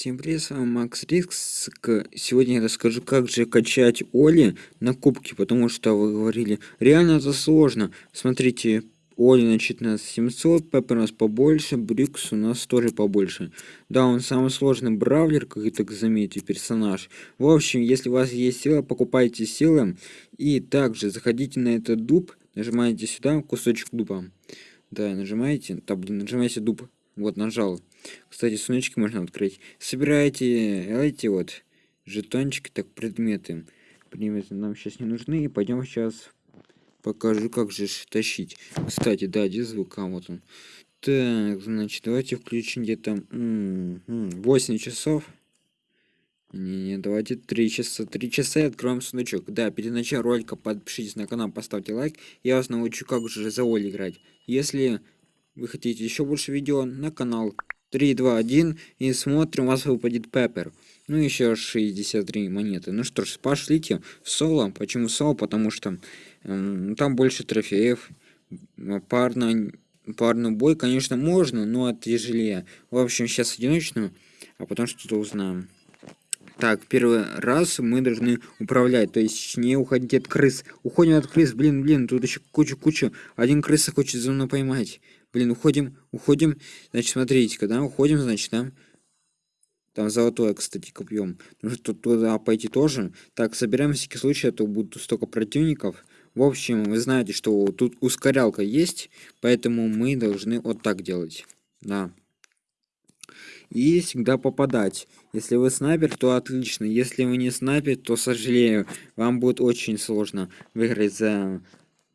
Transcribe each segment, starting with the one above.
Всем привет, с вами Макс Рикс. Сегодня я расскажу, как же качать Оли на кубке, потому что вы говорили, реально это сложно. Смотрите, Оли значит у нас 700, Пеппер у нас побольше, Брикс у нас тоже побольше. Да, он самый сложный бравлер, как и так заметьте, персонаж. В общем, если у вас есть сила, покупайте силы. И также заходите на этот дуб, нажимаете сюда, кусочек дуба. Да, нажимаете, там, блин, нажимаете дуб. Вот, нажал. Кстати, сундучки можно открыть. Собирайте эти вот жетончики, так, предметы. Предметы нам сейчас не нужны. И пойдем сейчас покажу, как же тащить. Кстати, да, где звук? А, вот он. Так, значит, давайте включим где-то 8 часов. Не, не, давайте 3 часа. 3 часа и откроем сундучок. Да, перед началом ролика подпишитесь на канал, поставьте лайк. Я вас научу, как же за Оли играть. Если вы хотите еще больше видео, на канал 3, 2, 1 и смотрим, у вас выпадет Пеппер. Ну, еще 63 монеты. Ну что ж, пошлите в соло. Почему соло? Потому что э, там больше трофеев. Парно, парный бой, конечно, можно, но это тяжелее. В общем, сейчас одиночную, а потом что-то узнаем. Так, первый раз мы должны управлять, то есть не уходить от крыс. Уходим от крыс, блин, блин, тут еще кучу-кучу. Один крыса хочет за мной поймать. Блин, уходим, уходим. Значит, смотрите, когда уходим, значит, там... Там золотое, кстати, копьем. Нужно тут туда пойти тоже. Так, собираем всякий случай, а то будут столько противников. В общем, вы знаете, что тут ускорялка есть, поэтому мы должны вот так делать. Да. И всегда попадать. Если вы снайпер, то отлично. Если вы не снайпер, то сожалею. Вам будет очень сложно выиграть за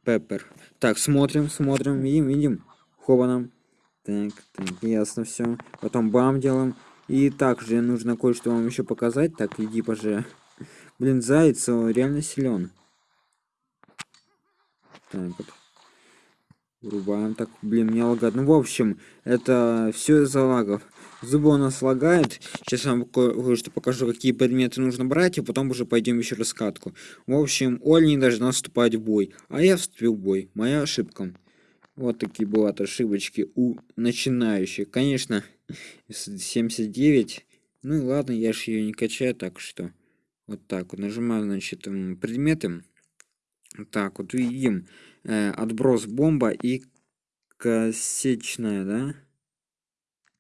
Пеппер. Так, смотрим, смотрим, видим, видим хованом. Так, так, ясно все. Потом бам делаем. И также нужно кое-что вам еще показать. Так, иди, поже. Блин, заяц реально силен. Так вот. Врубаем. Так, блин, мне лагает. Ну, в общем, это все из-за лагов. Зубы у нас лагает. Сейчас вам кое-что покажу, какие предметы нужно брать, и потом уже пойдем еще раскатку. В общем, Оля не должна вступать в бой. А я вступил в бой. Моя ошибка. Вот такие бывают ошибочки у начинающих. Конечно, 79. Ну и ладно, я же ее не качаю, так что вот так вот нажимаю, значит, предметы. Так, вот видим э, отброс бомба и кассетная, да?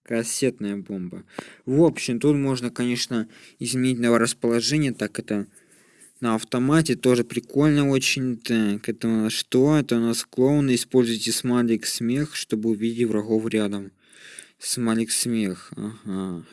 Кассетная бомба. В общем, тут можно, конечно, изменить на расположение. Так, это на автомате тоже прикольно очень так это у нас что это у нас клоуны используйте смайлик смех чтобы увидеть врагов рядом смайлик смех ага.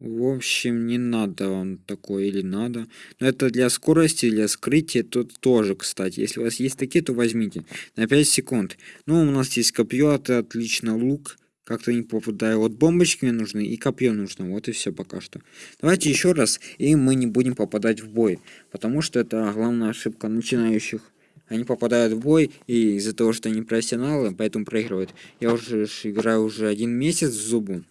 В общем не надо вам такое или надо но это для скорости для скрытия тут тоже кстати если у вас есть такие то возьмите на 5 секунд ну у нас есть копье это отлично лук как-то не попадаю. Вот бомбочки мне нужны и копье нужно. Вот и все пока что. Давайте еще раз, и мы не будем попадать в бой. Потому что это главная ошибка начинающих. Они попадают в бой, и из-за того, что они профессионалы, поэтому проигрывают. Я уже играю уже один месяц в зубу.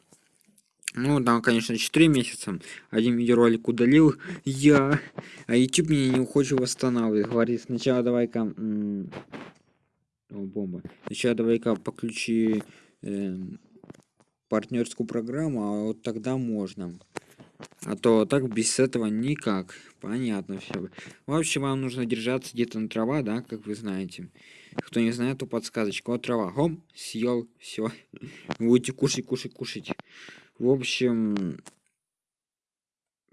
Ну, да, конечно, 4 месяца. Один видеоролик удалил я. А YouTube меня не хочет восстанавливать. Говорит, сначала давай-ка... Бомба. Сначала давай-ка подключи... Э, партнерскую программу, а вот тогда можно. А то так без этого никак. Понятно все. В общем, вам нужно держаться где-то на трава, да, как вы знаете. Кто не знает, то подсказочка. Вот трава. Хом, съел, все. Будете кушать, кушать, кушать. В общем,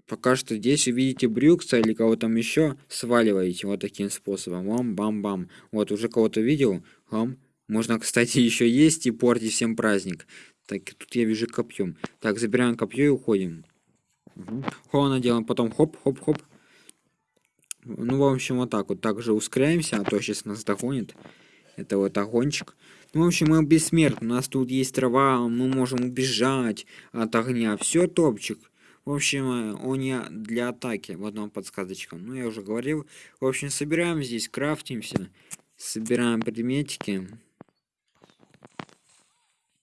пока что здесь увидите брюкса или кого там еще, сваливаете вот таким способом. Вам, бам, бам. Вот уже кого-то видел. Хом. Можно, кстати, еще есть и портить всем праздник. Так, тут я вижу копьем. Так, забираем копье и уходим. Угу. Хо, делаем, потом хоп-хоп-хоп. Ну, в общем, вот так вот. Также ускоряемся, а то сейчас нас догонит. Это вот огончик. Ну, в общем, мы бессмертны. У нас тут есть трава, мы можем убежать от огня. Все топчик. В общем, э, он не для атаки. Вот вам подсказочка. Ну, я уже говорил. В общем, собираем здесь, крафтимся. Собираем предметики.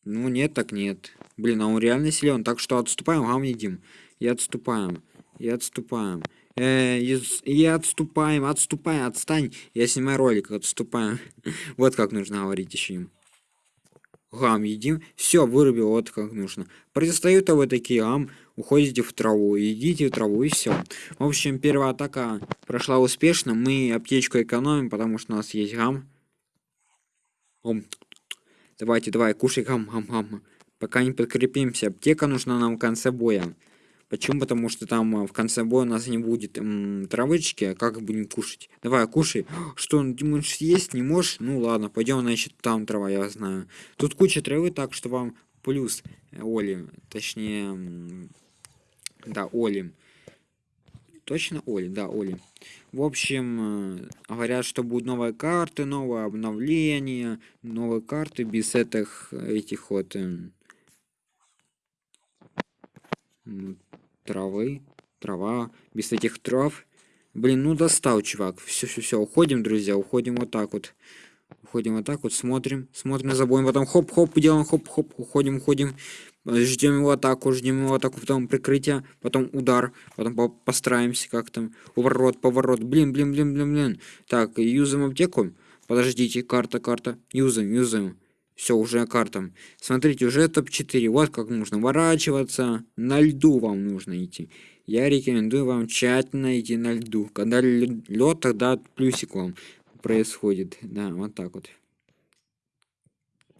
Ну нет, так нет. Блин, а он реально силен. Так что отступаем, гам едим. И отступаем. И отступаем. Э, и, и отступаем, отступаем, отстань. Я снимаю ролик, отступаем. вот как нужно говорить еще им. Гам едим. Все, вырубил, вот как нужно. Протестают вы такие, ам. уходите в траву, идите в траву и все. В общем, первая атака прошла успешно. Мы аптечку экономим, потому что у нас есть гам. Ом. Давайте, давай, кушай гам, гам, гам. Пока не подкрепимся. Аптека нужна нам в конце боя. Почему? Потому что там а, в конце боя у нас не будет м, травычки, а как будем кушать? Давай, кушай. Что, ты можешь съесть? Не можешь? Ну ладно, пойдем, значит, там трава, я знаю. Тут куча травы, так что вам плюс э, Оли. Точнее, да, Оли. Точно Оли, да, Оли. В общем, э, говорят, что будут новые карты, новые обновления, новые карты без этих, этих вот эм, травы, трава, без этих трав. Блин, ну достал, чувак. Все, все, все, уходим, друзья, уходим вот так вот. Уходим вот так вот, смотрим, смотрим за боем, потом хоп-хоп, делаем хоп-хоп, уходим, уходим. Ждем его атаку, ждем его атаку, потом прикрытие, потом удар, потом по постараемся как там. Поворот, поворот, блин, блин, блин, блин, блин. Так, юзаем аптеку. Подождите, карта, карта. Юзаем, юзаем. Все, уже картам. Смотрите, уже топ-4. Вот как нужно ворачиваться. На льду вам нужно идти. Я рекомендую вам тщательно идти на льду. Когда лед, тогда плюсик вам происходит. Да, вот так вот.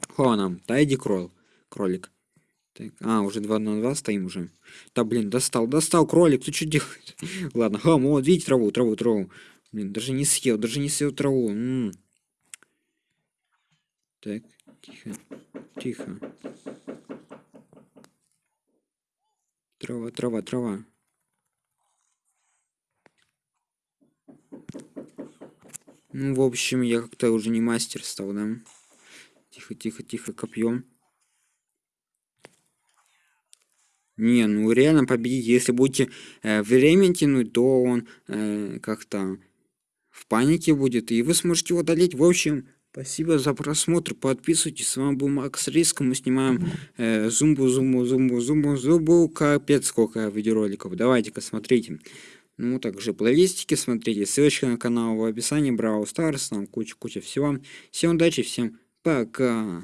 Хо нам, тайди крол. Кролик. Так, а, уже 2 на 2 стоим уже. Да, блин, достал, достал, кролик, ты что делаешь? Ладно, хам, вот, видите траву, траву, траву. Блин, даже не съел, даже не съел траву. -м -м. Так, Тихо. Тихо. Трава, трава, трава. Ну, в общем, я как-то уже не мастер стал, да? Тихо, тихо, тихо, копьем. Не, ну реально победить. Если будете э, время тянуть, то он э, как-то в панике будет, и вы сможете его одолеть. В общем, Спасибо за просмотр, подписывайтесь, с вами был Макс Риск, мы снимаем э, зумбу, зумбу, зумбу, зумбу, зумбу, капец сколько видеороликов, давайте-ка смотрите. Ну, также плейлистики смотрите, ссылочка на канал в описании, Браво Старс, там куча-куча всего. Всем удачи, всем пока.